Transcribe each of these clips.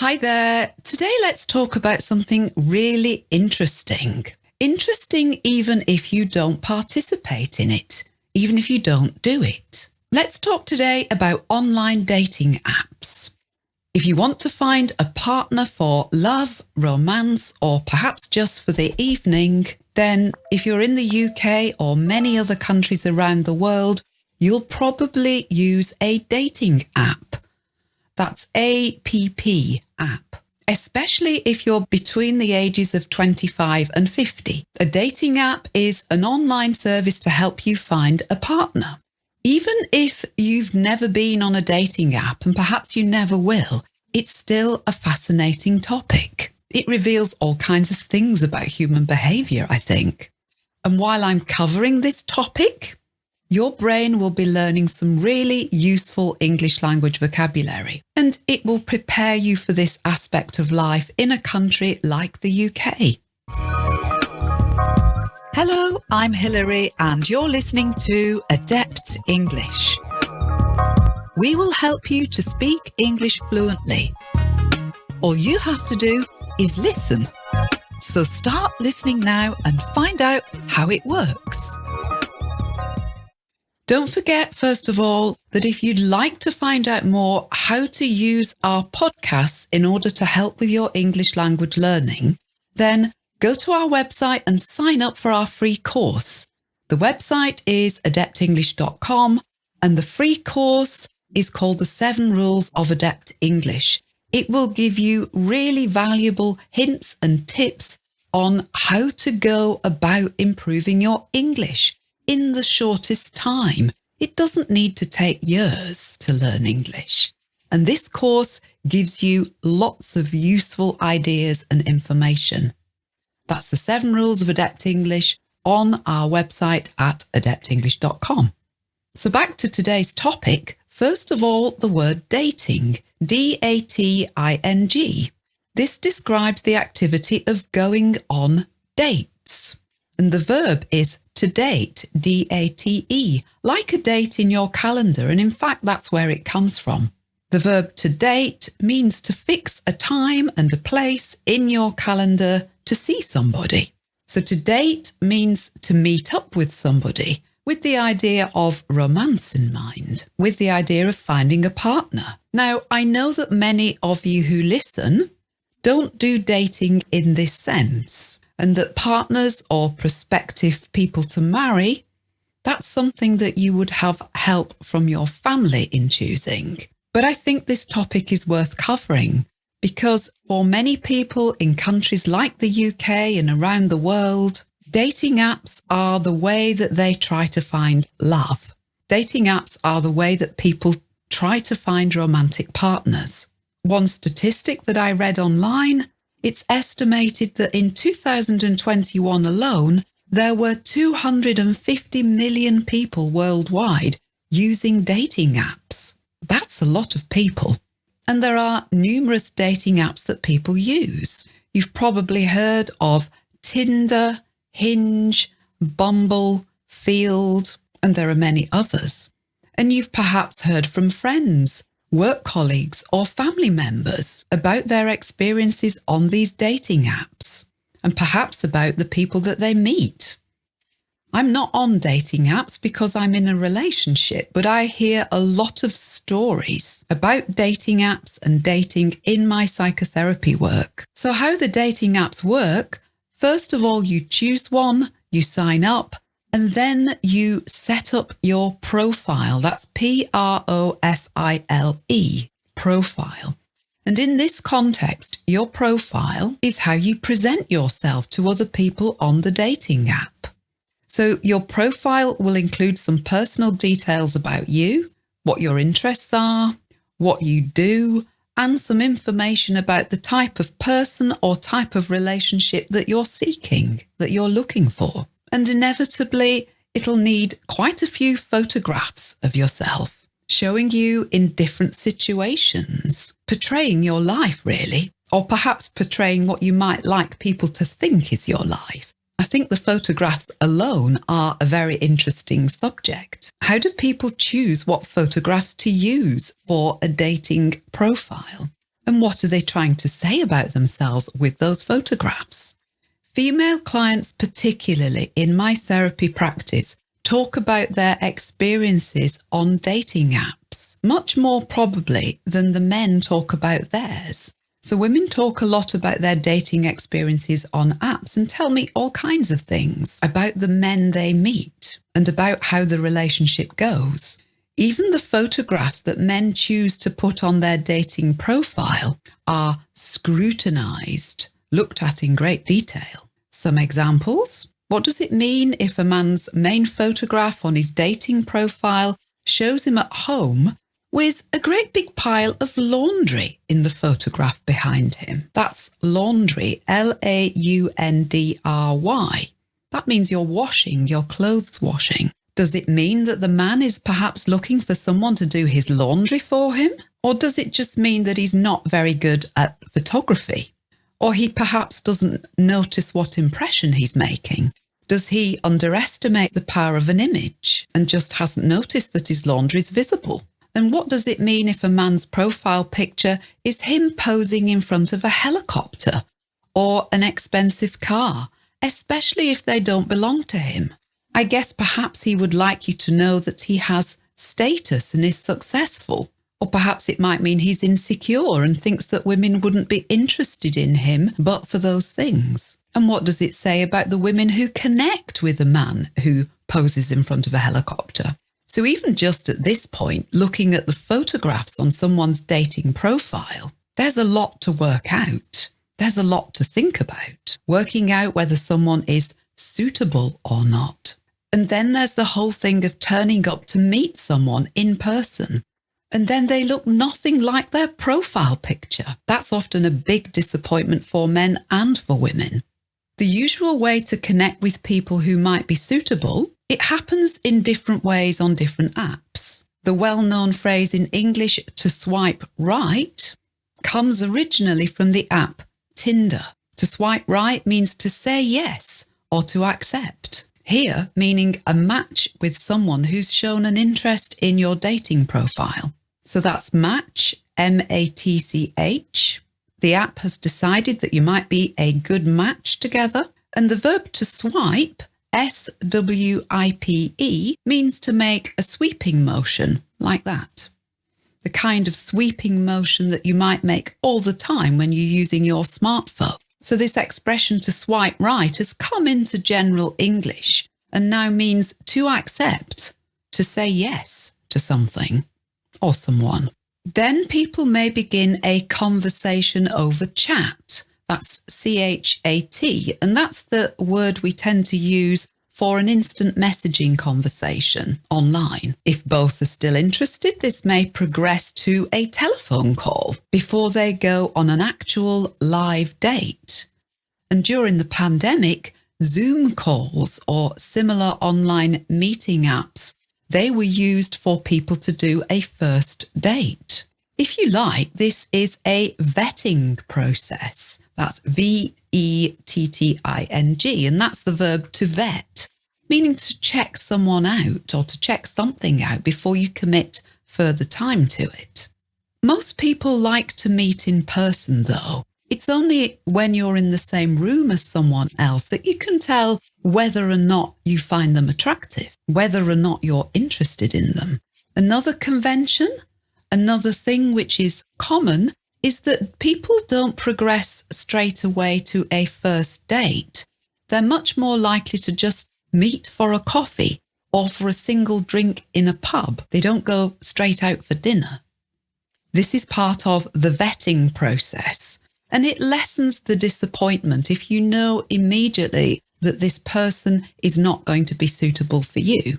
Hi there. Today let's talk about something really interesting. Interesting even if you don't participate in it, even if you don't do it. Let's talk today about online dating apps. If you want to find a partner for love, romance, or perhaps just for the evening, then if you're in the UK or many other countries around the world, you'll probably use a dating app. That's APP app, especially if you're between the ages of 25 and 50. A dating app is an online service to help you find a partner. Even if you've never been on a dating app and perhaps you never will, it's still a fascinating topic. It reveals all kinds of things about human behaviour, I think. And while I'm covering this topic, your brain will be learning some really useful English language vocabulary, and it will prepare you for this aspect of life in a country like the UK. Hello, I'm Hilary, and you're listening to Adept English. We will help you to speak English fluently. All you have to do is listen. So start listening now and find out how it works. Don't forget, first of all, that if you'd like to find out more how to use our podcasts in order to help with your English language learning, then go to our website and sign up for our free course. The website is adeptenglish.com and the free course is called The Seven Rules of Adept English. It will give you really valuable hints and tips on how to go about improving your English in the shortest time. It doesn't need to take years to learn English. And this course gives you lots of useful ideas and information. That's the seven rules of Adept English on our website at adeptenglish.com. So back to today's topic. First of all, the word dating, D-A-T-I-N-G. This describes the activity of going on dates. And the verb is to date, D-A-T-E, like a date in your calendar. And in fact, that's where it comes from. The verb to date means to fix a time and a place in your calendar to see somebody. So to date means to meet up with somebody with the idea of romance in mind, with the idea of finding a partner. Now, I know that many of you who listen don't do dating in this sense and that partners or prospective people to marry, that's something that you would have help from your family in choosing. But I think this topic is worth covering because for many people in countries like the UK and around the world, dating apps are the way that they try to find love. Dating apps are the way that people try to find romantic partners. One statistic that I read online it's estimated that in 2021 alone, there were 250 million people worldwide using dating apps. That's a lot of people. And there are numerous dating apps that people use. You've probably heard of Tinder, Hinge, Bumble, Feeld, and there are many others. And you've perhaps heard from friends work colleagues or family members about their experiences on these dating apps and perhaps about the people that they meet. I'm not on dating apps because I'm in a relationship, but I hear a lot of stories about dating apps and dating in my psychotherapy work. So how the dating apps work, first of all, you choose one, you sign up, and then you set up your profile. That's P-R-O-F-I-L-E, profile. And in this context, your profile is how you present yourself to other people on the dating app. So your profile will include some personal details about you, what your interests are, what you do, and some information about the type of person or type of relationship that you're seeking, that you're looking for and inevitably it'll need quite a few photographs of yourself, showing you in different situations, portraying your life really, or perhaps portraying what you might like people to think is your life. I think the photographs alone are a very interesting subject. How do people choose what photographs to use for a dating profile? And what are they trying to say about themselves with those photographs? Female clients, particularly in my therapy practice, talk about their experiences on dating apps, much more probably than the men talk about theirs. So women talk a lot about their dating experiences on apps and tell me all kinds of things about the men they meet and about how the relationship goes. Even the photographs that men choose to put on their dating profile are scrutinized, looked at in great detail. Some examples. What does it mean if a man's main photograph on his dating profile shows him at home with a great big pile of laundry in the photograph behind him? That's laundry, L-A-U-N-D-R-Y. That means you're washing, your clothes washing. Does it mean that the man is perhaps looking for someone to do his laundry for him? Or does it just mean that he's not very good at photography? Or he perhaps doesn't notice what impression he's making. Does he underestimate the power of an image and just hasn't noticed that his laundry is visible? And what does it mean if a man's profile picture is him posing in front of a helicopter or an expensive car, especially if they don't belong to him? I guess perhaps he would like you to know that he has status and is successful. Or perhaps it might mean he's insecure and thinks that women wouldn't be interested in him but for those things. And what does it say about the women who connect with a man who poses in front of a helicopter? So even just at this point, looking at the photographs on someone's dating profile, there's a lot to work out. There's a lot to think about, working out whether someone is suitable or not. And then there's the whole thing of turning up to meet someone in person and then they look nothing like their profile picture. That's often a big disappointment for men and for women. The usual way to connect with people who might be suitable, it happens in different ways on different apps. The well-known phrase in English to swipe right comes originally from the app Tinder. To swipe right means to say yes or to accept. Here, meaning a match with someone who's shown an interest in your dating profile. So that's match, M-A-T-C-H. The app has decided that you might be a good match together. And the verb to swipe, S-W-I-P-E, means to make a sweeping motion like that. The kind of sweeping motion that you might make all the time when you're using your smartphone. So this expression to swipe right has come into general English and now means to accept, to say yes to something or someone. Then people may begin a conversation over chat. That's C-H-A-T, and that's the word we tend to use for an instant messaging conversation online. If both are still interested, this may progress to a telephone call before they go on an actual live date. And during the pandemic, Zoom calls or similar online meeting apps they were used for people to do a first date. If you like, this is a vetting process. That's V-E-T-T-I-N-G, and that's the verb to vet, meaning to check someone out or to check something out before you commit further time to it. Most people like to meet in person though, it's only when you're in the same room as someone else that you can tell whether or not you find them attractive, whether or not you're interested in them. Another convention, another thing which is common is that people don't progress straight away to a first date. They're much more likely to just meet for a coffee or for a single drink in a pub. They don't go straight out for dinner. This is part of the vetting process. And it lessens the disappointment if you know immediately that this person is not going to be suitable for you.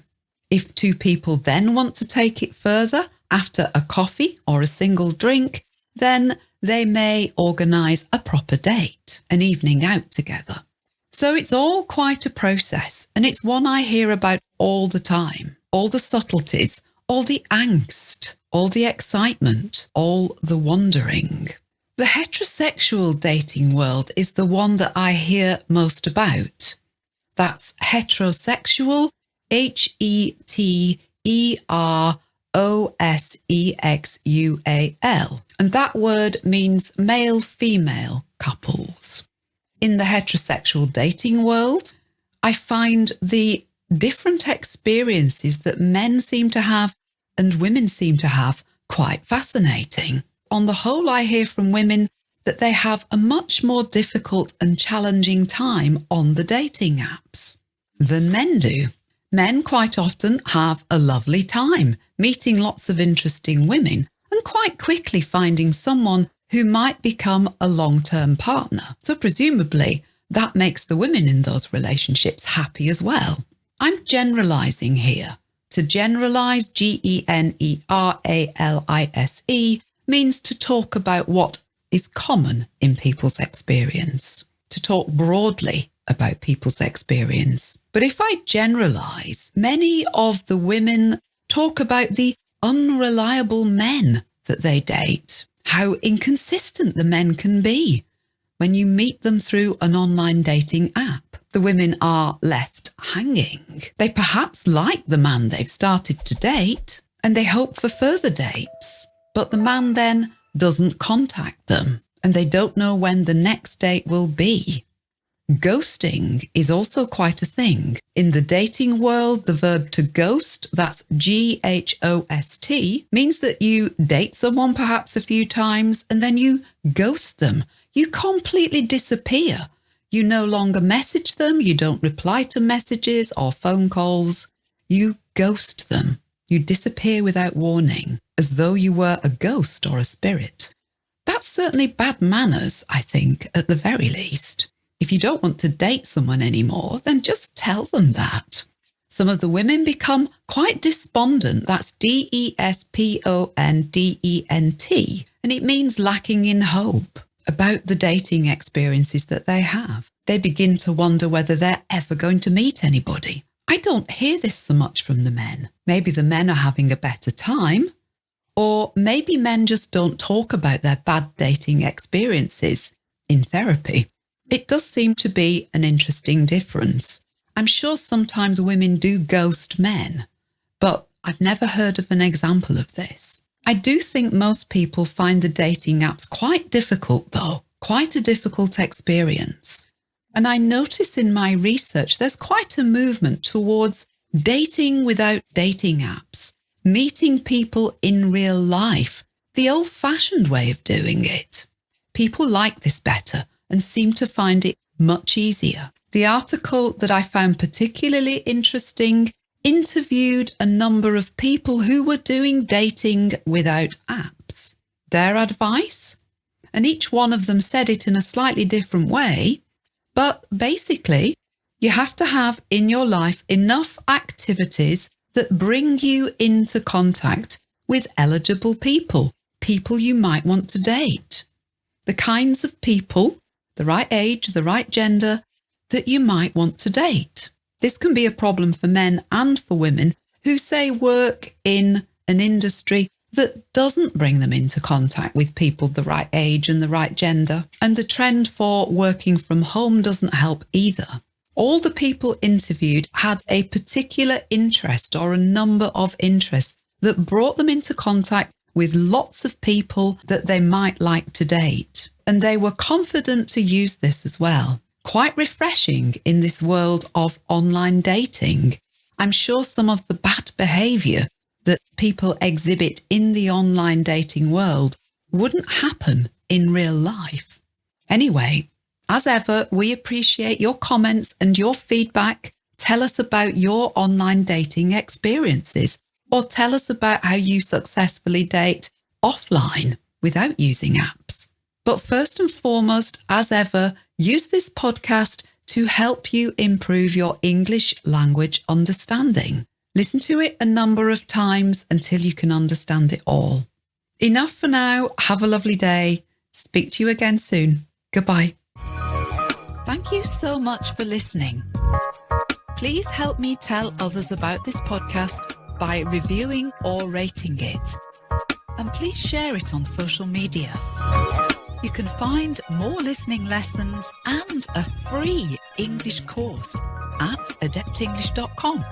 If two people then want to take it further after a coffee or a single drink, then they may organise a proper date, an evening out together. So it's all quite a process and it's one I hear about all the time. All the subtleties, all the angst, all the excitement, all the wondering. The heterosexual dating world is the one that I hear most about. That's heterosexual, H-E-T-E-R O S E X U A L. And that word means male female couples. In the heterosexual dating world, I find the different experiences that men seem to have and women seem to have quite fascinating. On the whole, I hear from women that they have a much more difficult and challenging time on the dating apps than men do. Men quite often have a lovely time meeting lots of interesting women and quite quickly finding someone who might become a long-term partner. So presumably that makes the women in those relationships happy as well. I'm generalizing here. To generalize, G-E-N-E-R-A-L-I-S-E, means to talk about what is common in people's experience, to talk broadly about people's experience. But if I generalize, many of the women talk about the unreliable men that they date, how inconsistent the men can be when you meet them through an online dating app. The women are left hanging. They perhaps like the man they've started to date and they hope for further dates, but the man then doesn't contact them and they don't know when the next date will be. Ghosting is also quite a thing. In the dating world, the verb to ghost, that's G-H-O-S-T, means that you date someone perhaps a few times and then you ghost them. You completely disappear. You no longer message them. You don't reply to messages or phone calls. You ghost them. You disappear without warning, as though you were a ghost or a spirit. That's certainly bad manners, I think, at the very least. If you don't want to date someone anymore, then just tell them that. Some of the women become quite despondent. That's D-E-S-P-O-N-D-E-N-T. And it means lacking in hope about the dating experiences that they have. They begin to wonder whether they're ever going to meet anybody. I don't hear this so much from the men. Maybe the men are having a better time, or maybe men just don't talk about their bad dating experiences in therapy. It does seem to be an interesting difference. I'm sure sometimes women do ghost men, but I've never heard of an example of this. I do think most people find the dating apps quite difficult though, quite a difficult experience. And I notice in my research, there's quite a movement towards dating without dating apps, meeting people in real life, the old fashioned way of doing it. People like this better and seem to find it much easier. The article that I found particularly interesting interviewed a number of people who were doing dating without apps. Their advice, and each one of them said it in a slightly different way, but basically you have to have in your life enough activities that bring you into contact with eligible people, people you might want to date. The kinds of people the right age, the right gender that you might want to date. This can be a problem for men and for women who say work in an industry that doesn't bring them into contact with people the right age and the right gender. And the trend for working from home doesn't help either. All the people interviewed had a particular interest or a number of interests that brought them into contact with lots of people that they might like to date and they were confident to use this as well. Quite refreshing in this world of online dating. I'm sure some of the bad behaviour that people exhibit in the online dating world wouldn't happen in real life. Anyway, as ever, we appreciate your comments and your feedback. Tell us about your online dating experiences or tell us about how you successfully date offline without using apps. But first and foremost, as ever, use this podcast to help you improve your English language understanding. Listen to it a number of times until you can understand it all. Enough for now. Have a lovely day. Speak to you again soon. Goodbye. Thank you so much for listening. Please help me tell others about this podcast by reviewing or rating it. And please share it on social media. You can find more listening lessons and a free English course at adeptenglish.com.